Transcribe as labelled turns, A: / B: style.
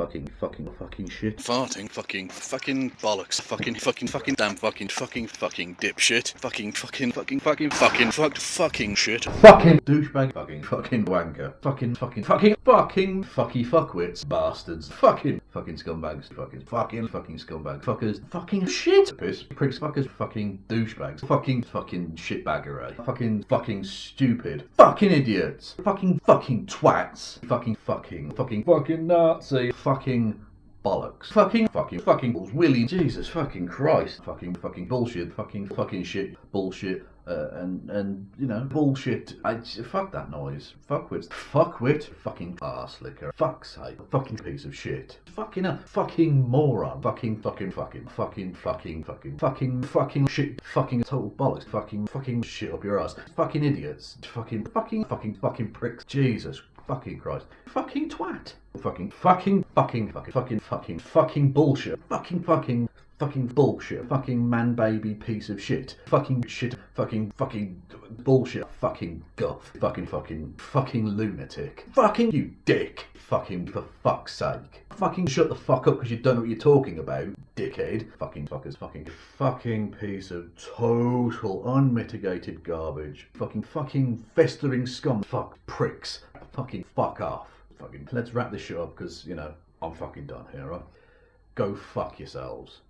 A: fucking, fucking, fucking shit.
B: Farting, fucking, fucking bollocks, fucking, fucking, fucking, damn, fucking, fucking, fucking dipshit, fucking, fucking, fucking, fucking, fucking, fucked, fucking shit.
A: Fucking douchebag, fucking, fucking wanker, fucking, fucking, fucking, fucking, fucky fuckwits, bastards, fucking, fucking scumbags, fucking, fucking, fucking scumbags, fuckers, fucking shit, piss, pricks, fuckers, fucking douchebags, fucking, fucking shitbagger, eh? fucking, fucking stupid, fucking idiots, fucking, fucking twats, fucking, fucking, fucking, fucking Nazi, fucking bollocks. Fucking, fucking, fucking balls. Willy, Jesus fucking Christ. Fucking, fucking bullshit. Fucking, fucking shit. Bullshit. Uh, and, and, you know, bullshit. I, fuck that noise. Fuckwit. Fuckwit. Fucking ass licker. Fuck's sake. Fucking piece of shit. Fucking a fucking moron. Fucking, fucking, fucking, fucking, fucking, fucking, fucking, fucking shit. Fucking total bollocks. Fucking, fucking shit up your ass. Fucking idiots. Fucking, fucking, fucking, fucking pricks. Jesus fucking Christ. Fucking twat. Fucking, fucking, fucking, fucking, fucking, fucking, fucking bullshit. Fucking, fucking, fucking bullshit. Fucking man baby piece of shit. Fucking shit. Fucking, fucking bullshit. Fucking guff. Fucking, fucking, fucking lunatic. Fucking you dick. Fucking, for fuck's sake. Fucking shut the fuck up because you don't know what you're talking about, dickhead. Fucking fuckers. Fucking, fucking piece of total unmitigated garbage. Fucking, fucking festering scum. Fuck pricks. Fucking fuck off. Fucking, let's wrap this shit up because, you know, I'm fucking done here, right? Go fuck yourselves.